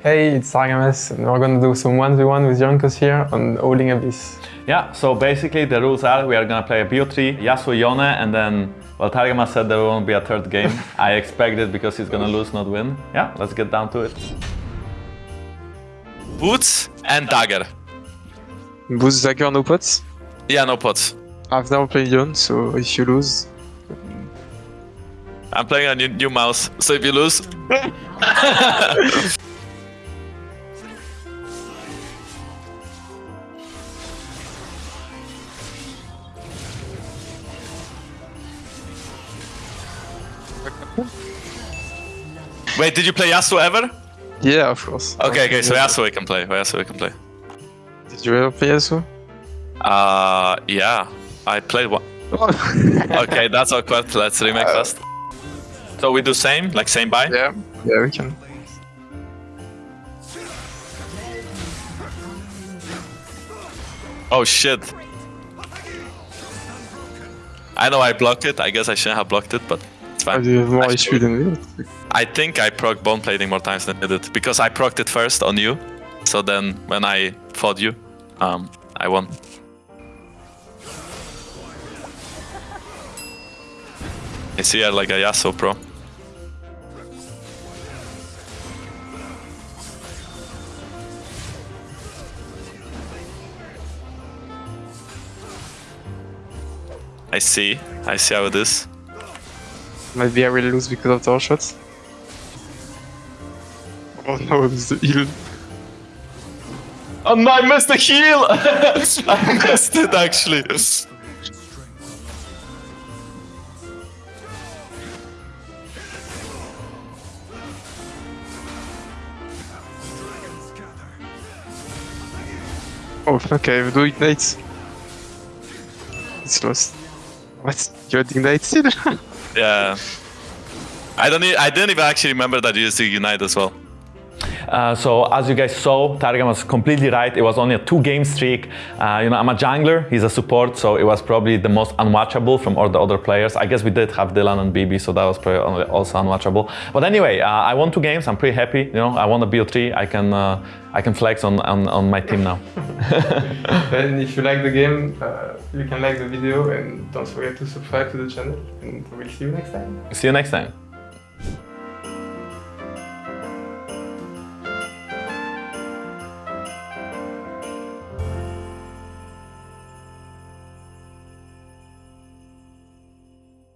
Hey, it's Targamas, and we're gonna do some 1v1 with Jankos here on Howling Abyss. Yeah, so basically the rules are we are gonna play a BO3, Yasuo Yone, and then, well, Targamas said there won't be a third game. I expect it because he's gonna lose, not win. Yeah, let's get down to it. Boots and dagger. Boots, Dagger, no pots? Yeah, no pots. I've never played Yone, so if you lose... I'm playing a new, new mouse, so if you lose... Wait, did you play Yasuo ever? Yeah, of course. Okay, okay, so Yasuo we can play. Yasuo we can play. Did you ever play Yasuo? Uh, yeah, I played one. okay, that's awkward. Let's remake Uh, first. So we do same, like same buy? Yeah, yeah, we can. Oh shit. I know I blocked it. I guess I shouldn't have blocked it, but I fine. do have more I HP than me. I think I proc bone plating more times than you did because I procced it first on you. So then when I fought you, um, I won. I see you're like a Yasuo pro. I see. I see how it is. Maybe I will lose because of tower shots. Oh no, it's the heal. Oh no, I missed the heal! I missed it actually. Oh, okay, do ignite. It's lost. What? You had ignite still? yeah. I don't. E I didn't even actually remember that you used to ignite as well. Uh, so as you guys saw, Targam was completely right. It was only a two-game streak. Uh, you know, I'm a jungler. He's a support, so it was probably the most unwatchable from all the other players. I guess we did have Dylan and BB, so that was probably also unwatchable. But anyway, uh, I won two games. I'm pretty happy. You know, I won the BO3. I can uh, I can flex on, on, on my team now. then if you like the game, uh, you can like the video and don't forget to subscribe to the channel and we'll see you next time. See you next time.